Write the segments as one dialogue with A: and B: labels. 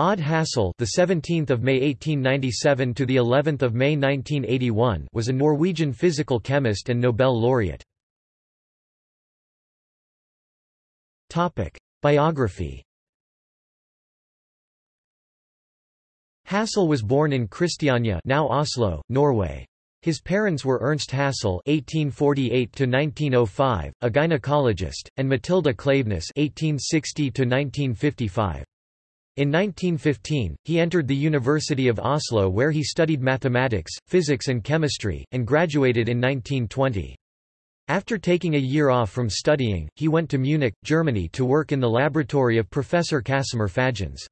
A: Odd Hassel, the 17th of May 1897 to the 11th of May 1981, was a Norwegian physical chemist and Nobel laureate. Topic: Biography. Hassel was born in Christiania, now Oslo, Norway. His parents were Ernst Hassel (1848–1905), a gynecologist, and Matilda Klaveness (1860–1955). In 1915, he entered the University of Oslo where he studied mathematics, physics and chemistry, and graduated in 1920. After taking a year off from studying, he went to Munich, Germany to work in the laboratory of Professor Casimir Fajans.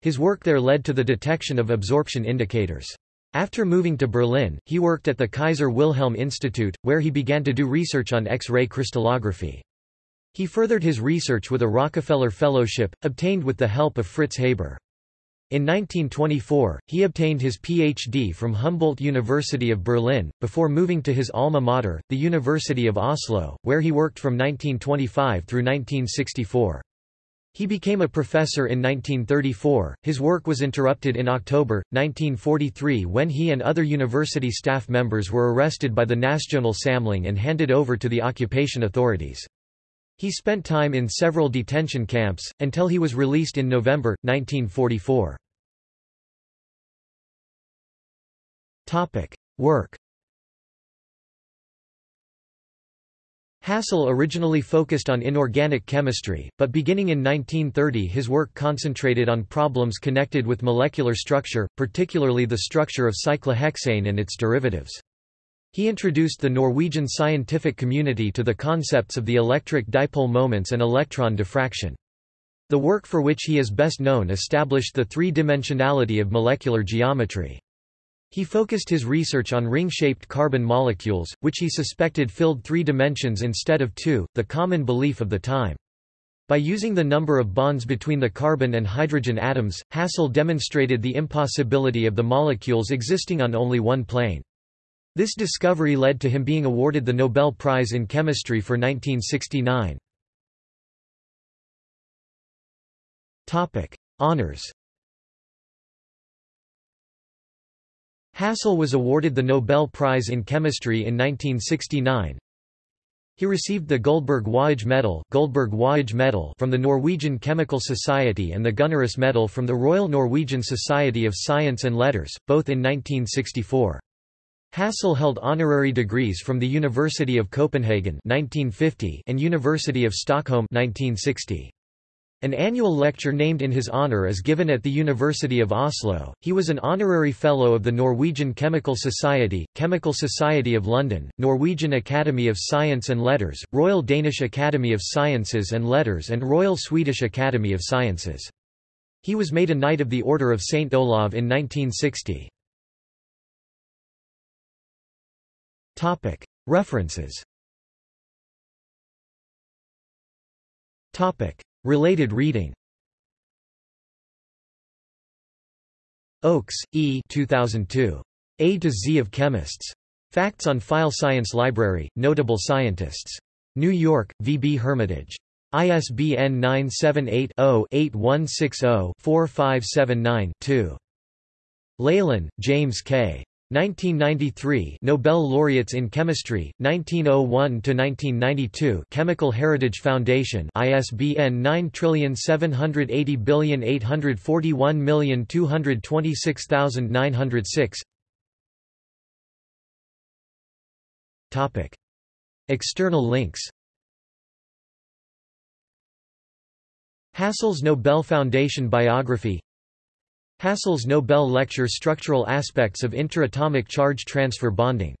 A: His work there led to the detection of absorption indicators. After moving to Berlin, he worked at the Kaiser Wilhelm Institute, where he began to do research on X-ray crystallography. He furthered his research with a Rockefeller Fellowship, obtained with the help of Fritz Haber. In 1924, he obtained his Ph.D. from Humboldt University of Berlin, before moving to his alma mater, the University of Oslo, where he worked from 1925 through 1964. He became a professor in 1934. His work was interrupted in October 1943 when he and other university staff members were arrested by the Nasjonal Samling and handed over to the occupation authorities. He spent time in several detention camps, until he was released in November, 1944. Work Hassel originally focused on inorganic chemistry, but beginning in 1930 his work concentrated on problems connected with molecular structure, particularly the structure of cyclohexane and its derivatives. He introduced the Norwegian scientific community to the concepts of the electric dipole moments and electron diffraction. The work for which he is best known established the three-dimensionality of molecular geometry. He focused his research on ring-shaped carbon molecules, which he suspected filled three dimensions instead of two, the common belief of the time. By using the number of bonds between the carbon and hydrogen atoms, Hassel demonstrated the impossibility of the molecules existing on only one plane. This discovery led to him being awarded the Nobel Prize in Chemistry for 1969. Topic: Honours Hassel was awarded the Nobel Prize in Chemistry in 1969. He received the Guldberg-Waage Medal, Guldberg Waage Medal from the Norwegian Chemical Society and the Gunnerus Medal from the Royal Norwegian Society of Science and Letters, both in 1964. Hassel held honorary degrees from the University of Copenhagen 1950 and University of Stockholm 1960. An annual lecture named in his honor is given at the University of Oslo. He was an honorary fellow of the Norwegian Chemical Society, Chemical Society of London, Norwegian Academy of Science and Letters, Royal Danish Academy of Sciences and Letters and Royal Swedish Academy of Sciences. He was made a Knight of the Order of St. Olav in 1960. References Related reading Oakes, E. 2002. A to Z of Chemists. Facts on File Science Library, Notable Scientists. New York, V. B. Hermitage. ISBN 978 0 8160 4579 2. Leyland, James K. 1993 Nobel laureates in chemistry 1901 to 1992 Chemical Heritage Foundation ISBN 9780841226906 Topic External links. Hassel's Nobel Foundation biography Hassel's Nobel lecture Structural Aspects of Interatomic Charge Transfer Bonding